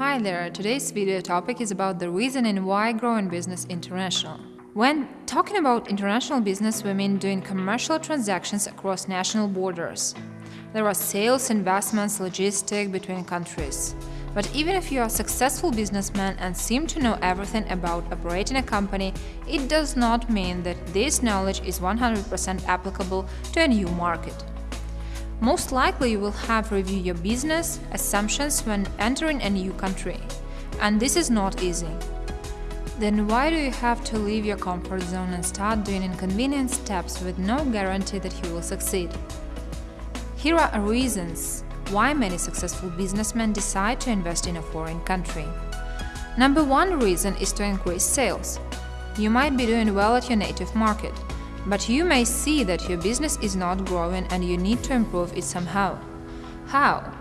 Hi there, today's video topic is about the reason and why growing business international. When talking about international business, we mean doing commercial transactions across national borders. There are sales, investments, logistics between countries. But even if you are a successful businessman and seem to know everything about operating a company, it does not mean that this knowledge is 100% applicable to a new market. Most likely you will have reviewed your business assumptions when entering a new country. And this is not easy. Then why do you have to leave your comfort zone and start doing inconvenient steps with no guarantee that you will succeed? Here are reasons why many successful businessmen decide to invest in a foreign country. Number one reason is to increase sales. You might be doing well at your native market, but you may see that your business is not growing and you need to improve it somehow. How?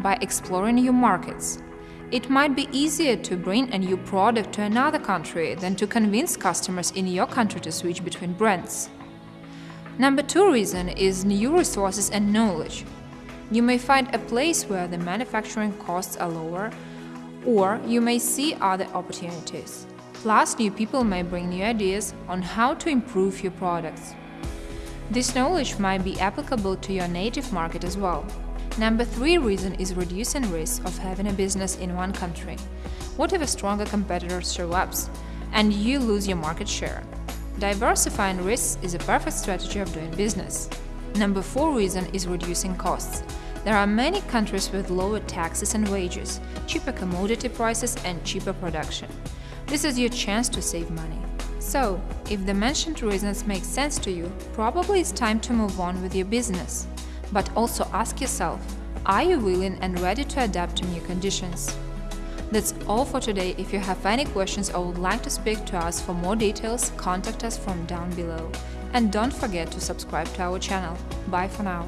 By exploring new markets. It might be easier to bring a new product to another country than to convince customers in your country to switch between brands. Number two reason is new resources and knowledge. You may find a place where the manufacturing costs are lower, or you may see other opportunities. Plus, new people may bring new ideas on how to improve your products. This knowledge might be applicable to your native market as well. Number three reason is reducing risk of having a business in one country. What if a stronger competitor show up and you lose your market share? Diversifying risks is a perfect strategy of doing business. Number four reason is reducing costs. There are many countries with lower taxes and wages, cheaper commodity prices and cheaper production. This is your chance to save money. So, if the mentioned reasons make sense to you, probably it's time to move on with your business. But also ask yourself, are you willing and ready to adapt to new conditions? That's all for today. If you have any questions or would like to speak to us for more details, contact us from down below. And don't forget to subscribe to our channel. Bye for now.